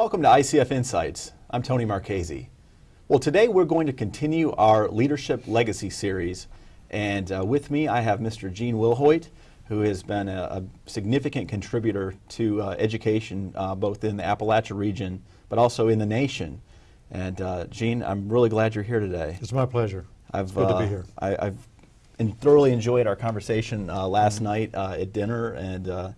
Welcome to ICF Insights. I'm Tony Marchese. Well, today we're going to continue our Leadership Legacy series, and uh, with me I have Mr. Gene Wilhoit, who has been a, a significant contributor to uh, education uh, both in the Appalachia region but also in the nation. And uh, Gene, I'm really glad you're here today. It's my pleasure. I've, it's good to be uh, here. I, I've thoroughly enjoyed our conversation uh, last Mm-hmm. night uh, at dinner, and uh,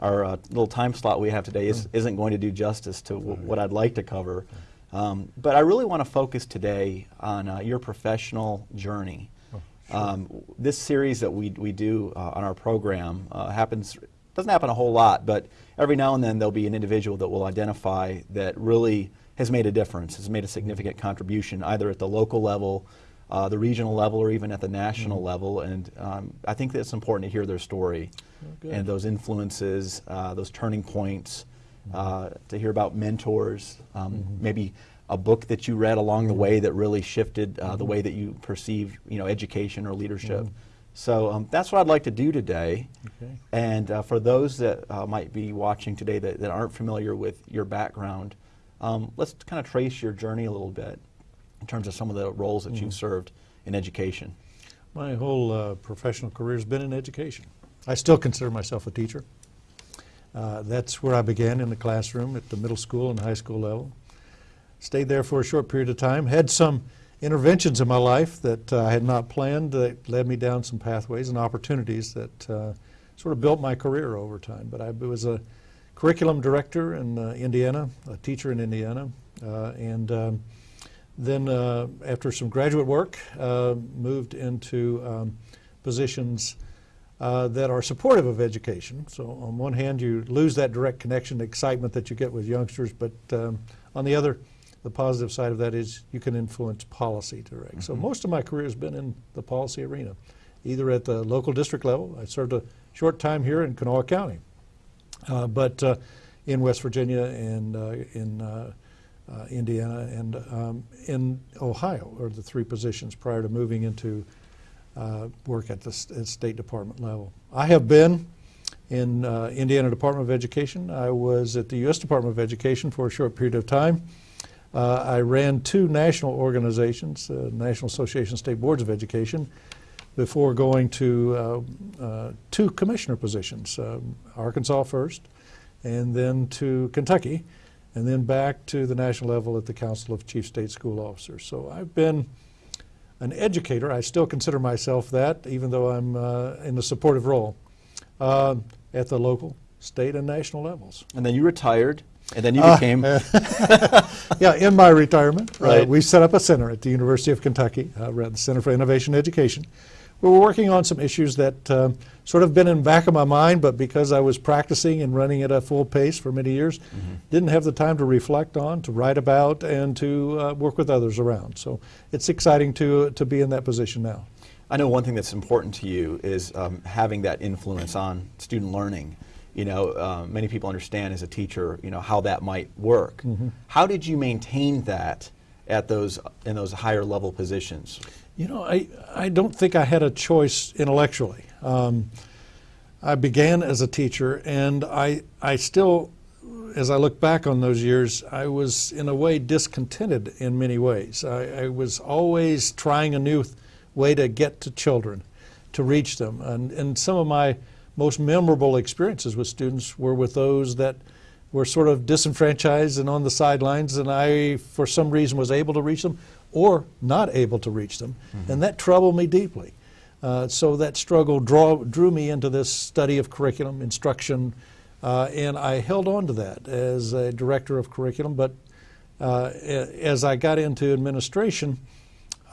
our uh, little time slot we have today is, Mm-hmm. isn't going to do justice to w- what I'd like to cover. Um, but I really want to focus today on uh, your professional journey. Oh, Um, this series that we, we do uh, on our program uh, happens doesn't happen a whole lot, but every now and then there'll be an individual that will identify that really has made a difference, has made a significant contribution, either at the local level, uh, the regional level, or even at the national level. And um, I think that it's important to hear their story good. and those influences, uh, those turning points, uh, to hear about mentors, um, maybe a book that you read along the way that really shifted uh, the way that you perceive, you know, education or leadership. So um, that's what I'd like to do today. Okay. And uh, for those that uh, might be watching today that, that aren't familiar with your background, um, let's kind of trace your journey a little bit in terms of some of the roles that you've served in education. My whole uh, professional career has been in education. I still consider myself a teacher. Uh, that's where I began in the classroom at the middle school and high school level. Stayed there for a short period of time. Had some interventions in my life that uh, I had not planned that led me down some pathways and opportunities that uh, sort of built my career over time. But I was a curriculum director in uh, Indiana, a teacher in Indiana, uh, and um, then uh, after some graduate work, uh, moved into um, positions uh, that are supportive of education. So on one hand, you lose that direct connection, excitement that you get with youngsters, but um, on the other, the positive side of that is you can influence policy direct. So most of my career has been in the policy arena, either at the local district level. I served a short time here in Kanawha County, uh, but uh, in West Virginia and uh, in uh, Indiana and um, in Ohio are the three positions prior to moving into uh, work at the at State Department level. I have been in uh, Indiana Department of Education. I was at the U.S. Department of Education for a short period of time. Uh, I ran two national organizations, uh, National Association of State Boards of Education, before going to uh, two commissioner positions, um, Arkansas first, and then to Kentucky, and then back to the national level at the Council of Chief State School Officers. So I've been an educator. I still consider myself that, even though I'm uh, in a supportive role uh, at the local, state, and national levels. And then you retired, and then you Uh, became. yeah, in my retirement, uh, Right. we set up a center at the University of Kentucky, uh, the Center for Innovation Education. We were working on some issues that um, sort of been in the back of my mind, but because I was practicing and running at a full pace for many years, didn't have the time to reflect on, to write about, and to uh, work with others around. So it's exciting to to be in that position now. I know one thing that's important to you is um, having that influence on student learning. You know, uh, many people understand as a teacher, you know, how that might work. How did you maintain that at those in those higher level positions? You know, I, I don't think I had a choice intellectually. Um, I began as a teacher, and I, I still, as I look back on those years, I was in a way discontented in many ways. I, I was always trying a new way to get to children, to reach them. And, and some of my most memorable experiences with students were with those that were sort of disenfranchised and on the sidelines, and I, for some reason, was able to reach them or not able to reach them. And that troubled me deeply. Uh, so that struggle draw, drew me into this study of curriculum, instruction, uh, and I held on to that as a director of curriculum. But uh, as I got into administration,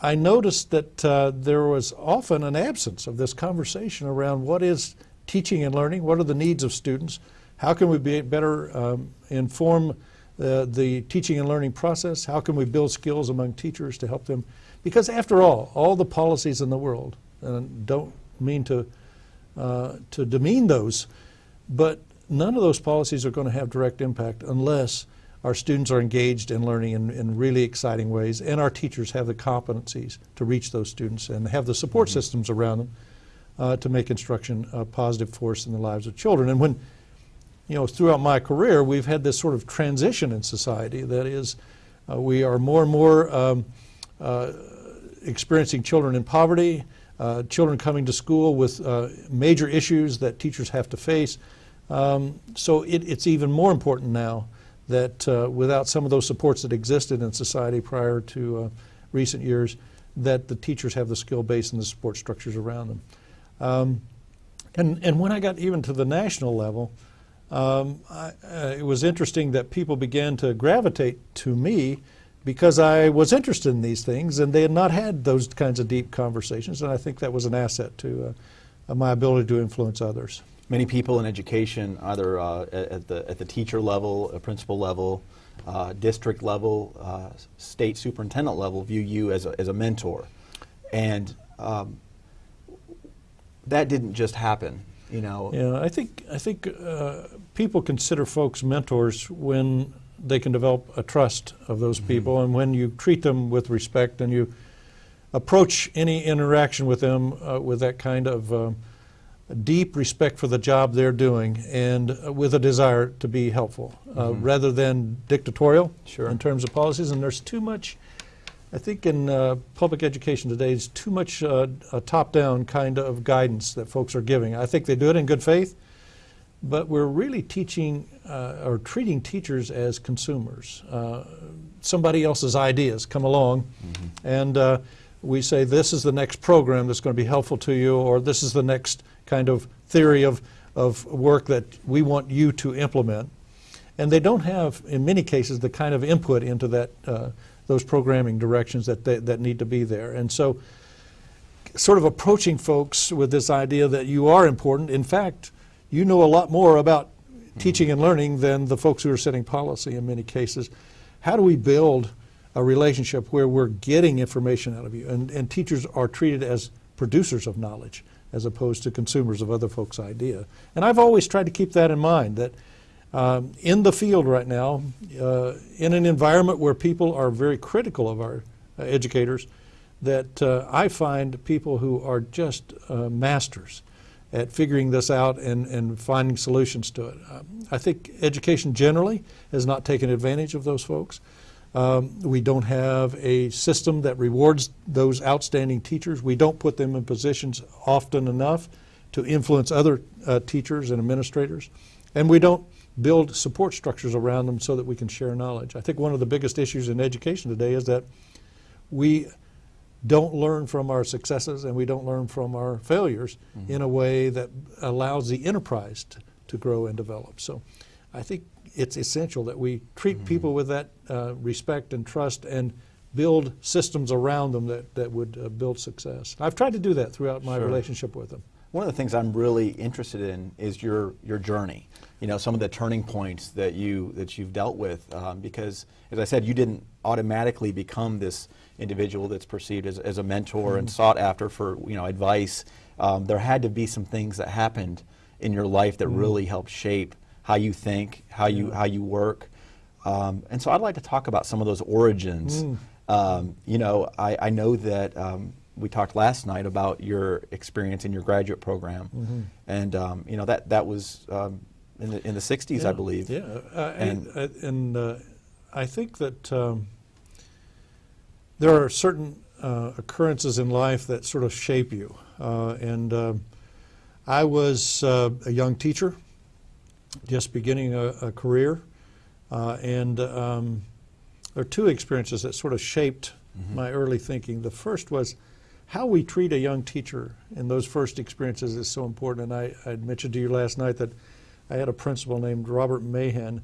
I noticed that uh, there was often an absence of this conversation around what is teaching and learning, what are the needs of students, how can we be better um, inform uh, the teaching and learning process, how can we build skills among teachers to help them, because after all, all the policies in the world, and don't mean to uh, to demean those, but none of those policies are going to have direct impact unless our students are engaged in learning in, in really exciting ways, and our teachers have the competencies to reach those students and have the support systems around them uh, to make instruction a positive force in the lives of children. And when you know, throughout my career, we've had this sort of transition in society. That is, uh, we are more and more um, uh, experiencing children in poverty, uh, children coming to school with uh, major issues that teachers have to face. Um, so it, it's even more important now that uh, without some of those supports that existed in society prior to uh, recent years, that the teachers have the skill base and the support structures around them. Um, and, and when I got even to the national level, um, I, uh, it was interesting that people began to gravitate to me because I was interested in these things and they had not had those kinds of deep conversations. And I think that was an asset to uh, my ability to influence others. Many people in education, either uh, at, the, at the teacher level, principal level, uh, district level, uh, state superintendent level, view you as a, as a mentor. And um, that didn't just happen, you know. Yeah, I think, I think uh, people consider folks mentors when they can develop a trust of those mm-hmm. people and when you treat them with respect and you approach any interaction with them uh, with that kind of uh, deep respect for the job they're doing and uh, with a desire to be helpful uh, mm-hmm. rather than dictatorial sure. in terms of policies. And there's too much, I think, in uh, public education today, is too much uh, a top down kind of guidance that folks are giving. I think they do it in good faith, but we're really teaching uh, or treating teachers as consumers. Uh, somebody else's ideas come along mm-hmm. and we say this is the next program that's going to be helpful to you or this is the next kind of theory of, of work that we want you to implement. And they don't have, in many cases, the kind of input into that, uh, those programming directions that, they, that need to be there. And so, sort of approaching folks with this idea that you are important. In fact, you know a lot more about mm-hmm. teaching and learning than the folks who are setting policy in many cases. How do we build a relationship where we're getting information out of you? And, and teachers are treated as producers of knowledge as opposed to consumers of other folks' idea. And I've always tried to keep that in mind that um, in the field right now, uh, in an environment where people are very critical of our uh, educators, that uh, I find people who are just uh, masters at figuring this out and, and finding solutions to it. Um, I think education generally has not taken advantage of those folks. Um, we don't have a system that rewards those outstanding teachers. We don't put them in positions often enough to influence other uh, teachers and administrators. And we don't build support structures around them so that we can share knowledge. I think one of the biggest issues in education today is that we don't learn from our successes and we don't learn from our failures mm-hmm. in a way that allows the enterprise to, to grow and develop. So I think it's essential that we treat mm-hmm. people with that uh, respect and trust and build systems around them that, that would uh, build success. I've tried to do that throughout my sure. relationship with them. One of the things I'm really interested in is your, your journey. You know, some of the turning points that you that you've dealt with, um, because as I said, you didn't automatically become this individual that's perceived as, as a mentor mm-hmm. and sought after for you know advice. Um, there had to be some things that happened in your life that mm-hmm. really helped shape how you think, how you how you work. Um, and so I'd like to talk about some of those origins. Mm. Um, you know, I, I know that um, we talked last night about your experience in your graduate program, mm-hmm. and um, you know that that was um, in the in the '60s, yeah. I believe. Yeah, uh, and I, and uh, I think that um, there are certain uh, occurrences in life that sort of shape you, uh, and I was uh, a young teacher just beginning a, a career. Uh, and um, there are two experiences that sort of shaped mm-hmm. my early thinking. The first was how we treat a young teacher in those first experiences is so important. And I, I mentioned to you last night that I had a principal named Robert Mahan.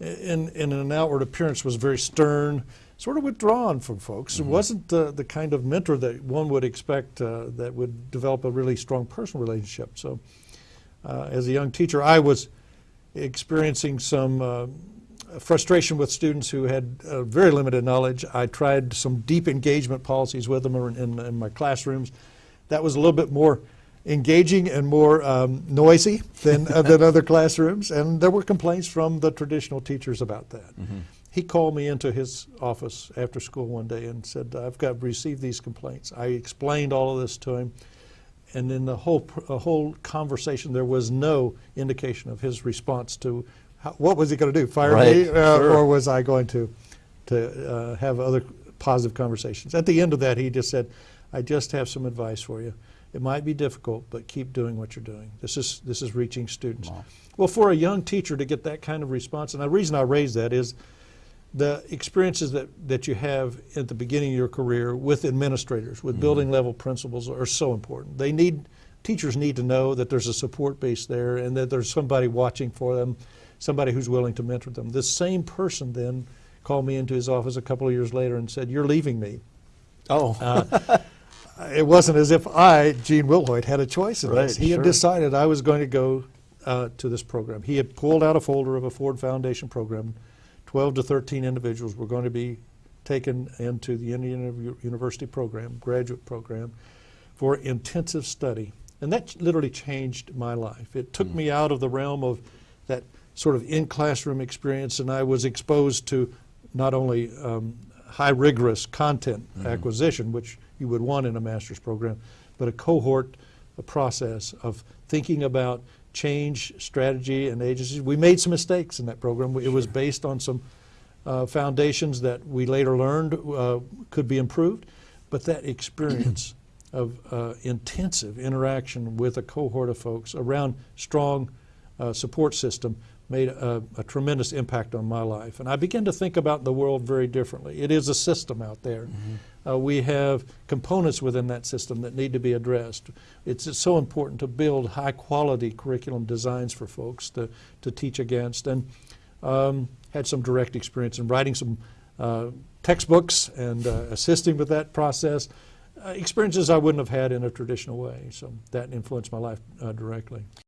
In, in an outward appearance was very stern, sort of withdrawn from folks. Mm-hmm. It wasn't the, the kind of mentor that one would expect uh, that would develop a really strong personal relationship. So, uh, as a young teacher, I was experiencing some uh, frustration with students who had uh, very limited knowledge. I tried some deep engagement policies with them in, in my classrooms. That was a little bit more engaging and more um, noisy than, uh, than other classrooms, and there were complaints from the traditional teachers about that. Mm-hmm. He called me into his office after school one day and said, I've got received these complaints. I explained all of this to him, and in the whole, pr- whole conversation, there was no indication of his response to what was he going to do, fire me, uh, sure. or was I going to to uh, have other positive conversations? At the end of that, he just said, "I just have some advice for you. It might be difficult, but keep doing what you're doing. This is this is reaching students." Wow. Well, for a young teacher to get that kind of response, and the reason I raise that is the experiences that, that you have at the beginning of your career with administrators, with building level principals are so important. They need, teachers need to know that there's a support base there and that there's somebody watching for them, somebody who's willing to mentor them. This same person then called me into his office a couple of years later and said, You're leaving me. Oh, Uh, it wasn't as if I, Gene Wilhoit, had a choice in this. He sure. had decided I was going to go uh, to this program. He had pulled out a folder of a Ford Foundation program. 12 to 13 individuals were going to be taken into the Indiana University program, graduate program, for intensive study. And that literally changed my life. It took me out of the realm of that sort of in classroom experience, and I was exposed to not only um, high rigorous content acquisition, which you would want in a master's program, but a cohort a process of thinking about change, strategy, and agencies. We made some mistakes in that program. It was based on some uh, foundations that we later learned uh, could be improved, but that experience of uh, intensive interaction with a cohort of folks around strong uh, support system made a, a tremendous impact on my life. And I began to think about the world very differently. It is a system out there. Uh, we have components within that system that need to be addressed. It's, it's so important to build high quality curriculum designs for folks to, to teach against. And um, had some direct experience in writing some uh, textbooks and uh, assisting with that process. Experiences I wouldn't have had in a traditional way. So that influenced my life uh, directly.